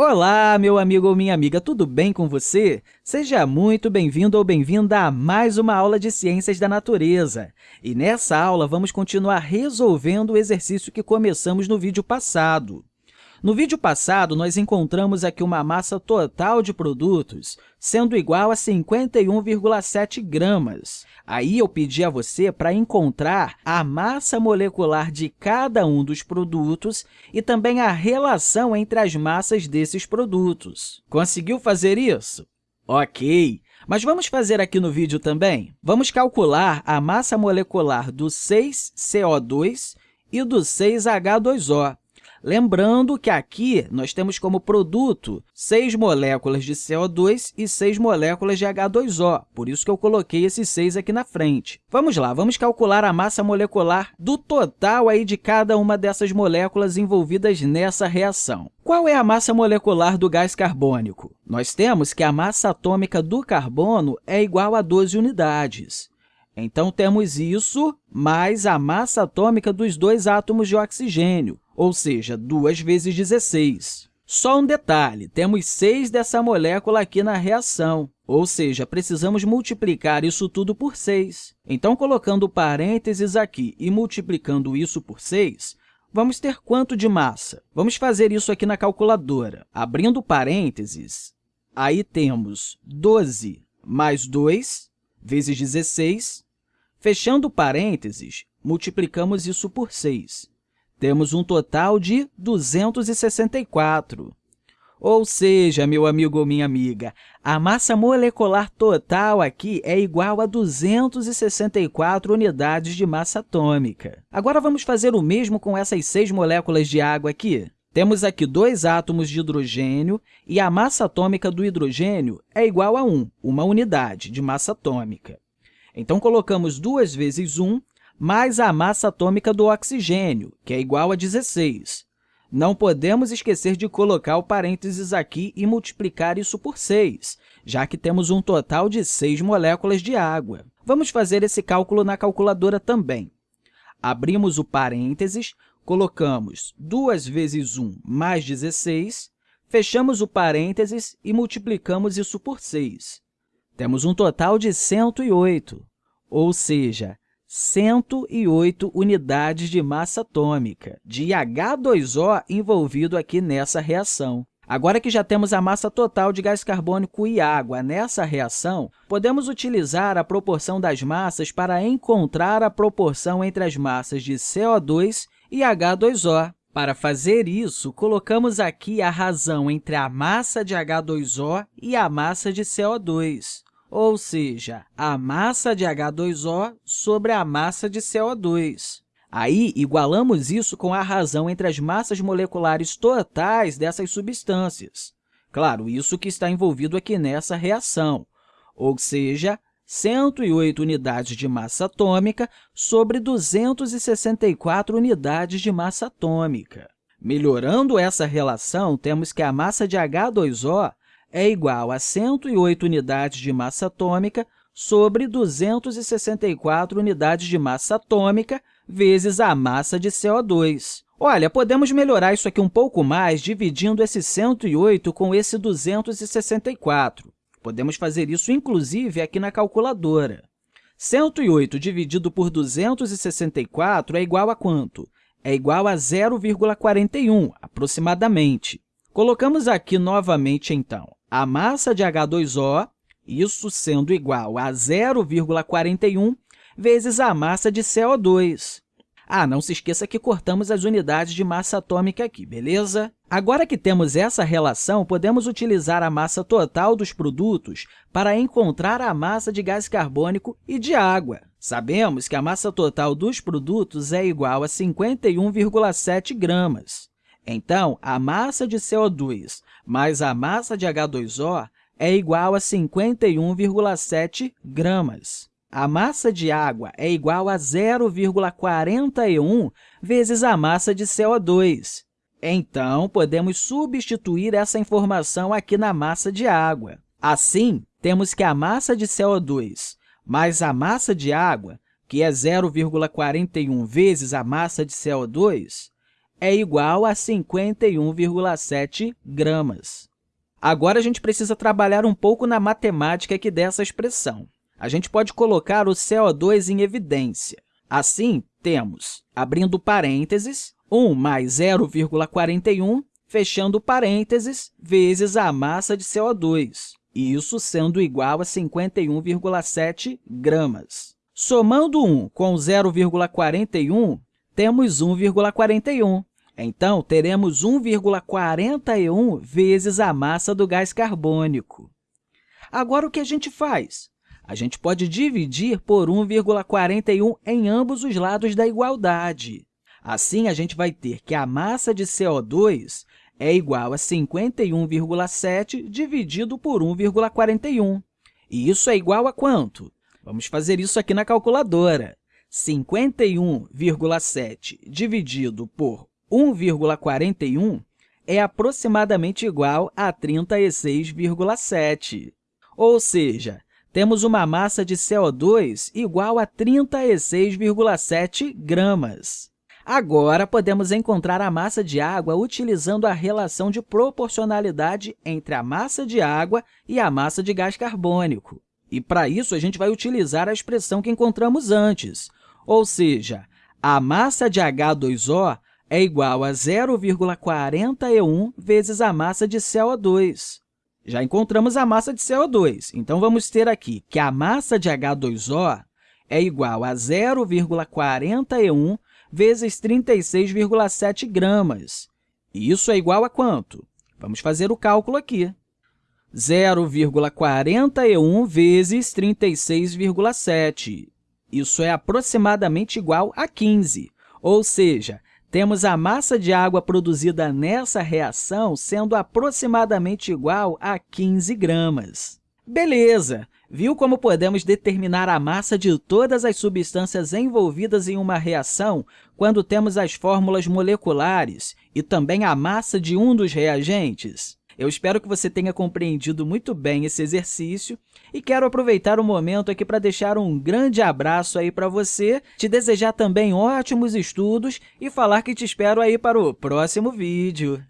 Olá, meu amigo ou minha amiga, tudo bem com você? Seja muito bem-vindo ou bem-vinda a mais uma aula de Ciências da Natureza. E nessa aula, vamos continuar resolvendo o exercício que começamos no vídeo passado. No vídeo passado, nós encontramos aqui uma massa total de produtos sendo igual a 51,7 gramas. Aí eu pedi a você para encontrar a massa molecular de cada um dos produtos e também a relação entre as massas desses produtos. Conseguiu fazer isso? Ok! Mas vamos fazer aqui no vídeo também? Vamos calcular a massa molecular do 6CO2 e do 6H2O. Lembrando que aqui nós temos como produto 6 moléculas de CO2 e 6 moléculas de H2O, por isso que eu coloquei esses 6 aqui na frente. Vamos lá, vamos calcular a massa molecular do total aí de cada uma dessas moléculas envolvidas nessa reação. Qual é a massa molecular do gás carbônico? Nós temos que a massa atômica do carbono é igual a 12 unidades. Então, temos isso mais a massa atômica dos dois átomos de oxigênio, ou seja, 2 vezes 16. Só um detalhe, temos 6 dessa molécula aqui na reação, ou seja, precisamos multiplicar isso tudo por 6. Então, colocando parênteses aqui e multiplicando isso por 6, vamos ter quanto de massa? Vamos fazer isso aqui na calculadora. Abrindo parênteses, aí temos 12 mais 2 vezes 16. Fechando parênteses, multiplicamos isso por 6 temos um total de 264. Ou seja, meu amigo ou minha amiga, a massa molecular total aqui é igual a 264 unidades de massa atômica. Agora, vamos fazer o mesmo com essas seis moléculas de água aqui. Temos aqui dois átomos de hidrogênio e a massa atômica do hidrogênio é igual a 1, uma unidade de massa atômica. Então, colocamos 2 vezes 1 mais a massa atômica do oxigênio, que é igual a 16. Não podemos esquecer de colocar o parênteses aqui e multiplicar isso por 6, já que temos um total de 6 moléculas de água. Vamos fazer esse cálculo na calculadora também. Abrimos o parênteses, colocamos 2 vezes 1 mais 16, fechamos o parênteses e multiplicamos isso por 6. Temos um total de 108, ou seja, 108 unidades de massa atômica de H2O envolvido aqui nessa reação. Agora que já temos a massa total de gás carbônico e água nessa reação, podemos utilizar a proporção das massas para encontrar a proporção entre as massas de CO2 e H2O. Para fazer isso, colocamos aqui a razão entre a massa de H2O e a massa de CO2 ou seja, a massa de H2O sobre a massa de CO2. Aí, igualamos isso com a razão entre as massas moleculares totais dessas substâncias. Claro, isso que está envolvido aqui nessa reação, ou seja, 108 unidades de massa atômica sobre 264 unidades de massa atômica. Melhorando essa relação, temos que a massa de H2O é igual a 108 unidades de massa atômica sobre 264 unidades de massa atômica vezes a massa de CO2. Olha, podemos melhorar isso aqui um pouco mais dividindo esse 108 com esse 264. Podemos fazer isso, inclusive, aqui na calculadora. 108 dividido por 264 é igual a quanto? É igual a 0,41, aproximadamente. Colocamos aqui novamente, então, a massa de H2O, isso sendo igual a 0,41 vezes a massa de CO2. Ah, não se esqueça que cortamos as unidades de massa atômica aqui, beleza? Agora que temos essa relação, podemos utilizar a massa total dos produtos para encontrar a massa de gás carbônico e de água. Sabemos que a massa total dos produtos é igual a 51,7 gramas. Então, a massa de CO2 mais a massa de H2O é igual a 51,7 gramas. A massa de água é igual a 0,41 vezes a massa de CO2. Então, podemos substituir essa informação aqui na massa de água. Assim, temos que a massa de CO2 mais a massa de água, que é 0,41 vezes a massa de CO2, é igual a 51,7 gramas. Agora, a gente precisa trabalhar um pouco na matemática aqui dessa expressão. A gente pode colocar o CO2 em evidência. Assim, temos, abrindo parênteses, 1 mais 0,41, fechando parênteses, vezes a massa de CO2, isso sendo igual a 51,7 gramas. Somando 1 com 0,41, temos 1,41. Então, teremos 1,41 vezes a massa do gás carbônico. Agora, o que a gente faz? A gente pode dividir por 1,41 em ambos os lados da igualdade. Assim, a gente vai ter que a massa de CO2 é igual a 51,7 dividido por 1,41. E isso é igual a quanto? Vamos fazer isso aqui na calculadora. 51,7 dividido por 1,41 é aproximadamente igual a 36,7. Ou seja, temos uma massa de CO2 igual a 36,7 gramas. Agora, podemos encontrar a massa de água utilizando a relação de proporcionalidade entre a massa de água e a massa de gás carbônico. E, para isso, a gente vai utilizar a expressão que encontramos antes, ou seja, a massa de H2O é igual a 0,41 vezes a massa de CO2. Já encontramos a massa de CO2, então vamos ter aqui que a massa de H2O é igual a 0,41 vezes 36,7 gramas. Isso é igual a quanto? Vamos fazer o cálculo aqui. 0,41 vezes 36,7. Isso é aproximadamente igual a 15, ou seja, temos a massa de água produzida nessa reação sendo aproximadamente igual a 15 gramas. Beleza! Viu como podemos determinar a massa de todas as substâncias envolvidas em uma reação quando temos as fórmulas moleculares e também a massa de um dos reagentes? Eu espero que você tenha compreendido muito bem esse exercício e quero aproveitar o momento aqui para deixar um grande abraço aí para você, te desejar também ótimos estudos e falar que te espero aí para o próximo vídeo.